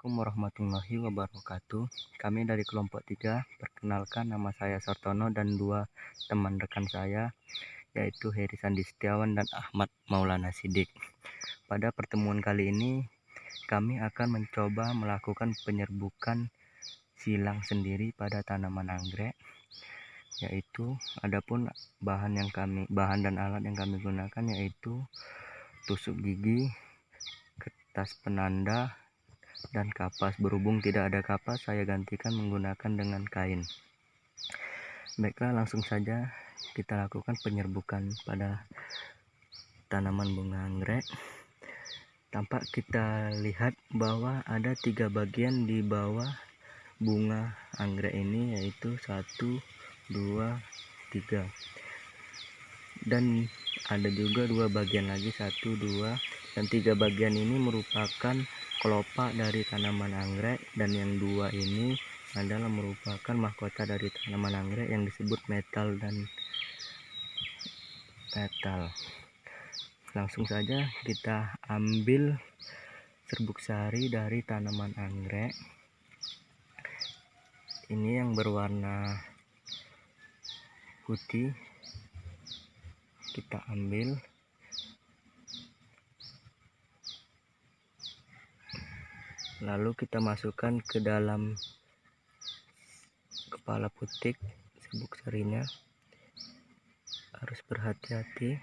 Assalamualaikum warahmatullahi wabarakatuh. Kami dari kelompok 3. Perkenalkan nama saya Sartono dan dua teman rekan saya yaitu Heri Sandi Setiawan dan Ahmad Maulana Sidik. Pada pertemuan kali ini kami akan mencoba melakukan penyerbukan silang sendiri pada tanaman anggrek yaitu adapun bahan yang kami bahan dan alat yang kami gunakan yaitu tusuk gigi kertas penanda dan kapas. Berhubung tidak ada kapas saya gantikan menggunakan dengan kain. Baiklah langsung saja kita lakukan penyerbukan pada tanaman bunga anggrek. Tampak kita lihat bahwa ada tiga bagian di bawah bunga anggrek ini yaitu satu dua tiga. Dan ada juga dua bagian lagi satu dua. Dan tiga bagian ini merupakan kelopak dari tanaman anggrek dan yang dua ini adalah merupakan mahkota dari tanaman anggrek yang disebut metal dan metal. Langsung saja kita ambil serbuk sari dari tanaman anggrek. Ini yang berwarna putih. Kita ambil lalu kita masukkan ke dalam kepala putik serbuk sarinya. Harus berhati-hati.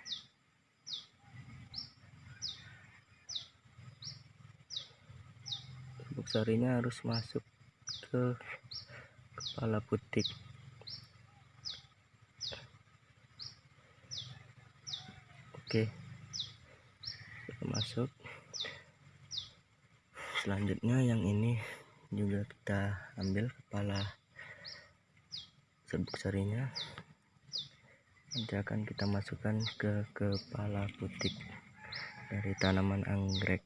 Serbuk sarinya harus masuk ke kepala putik. Oke. masuk selanjutnya yang ini juga kita ambil kepala serbuk sarinya nanti akan kita masukkan ke kepala putik dari tanaman anggrek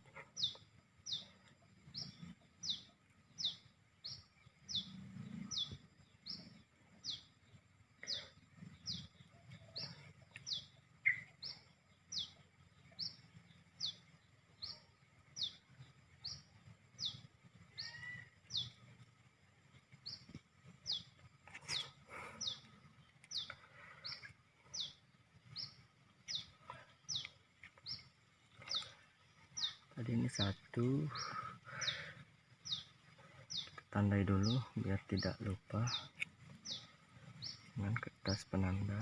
tadi ini satu. Tandai dulu biar tidak lupa. Dengan kertas penanda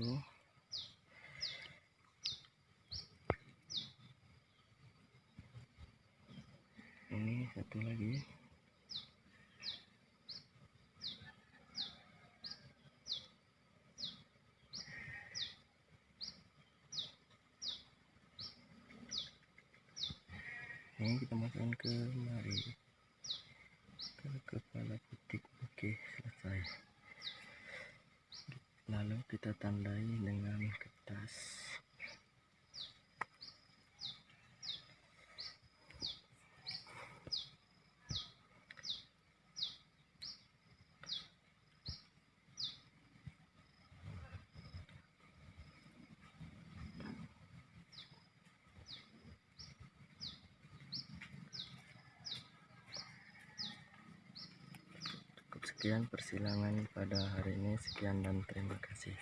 satu ini satu lagi. Ini kita masukkan ke mari ke kepala putik oke selesai lalu kita tandai dengan kertas sekian persilangan pada hari ini. Sekian dan terima kasih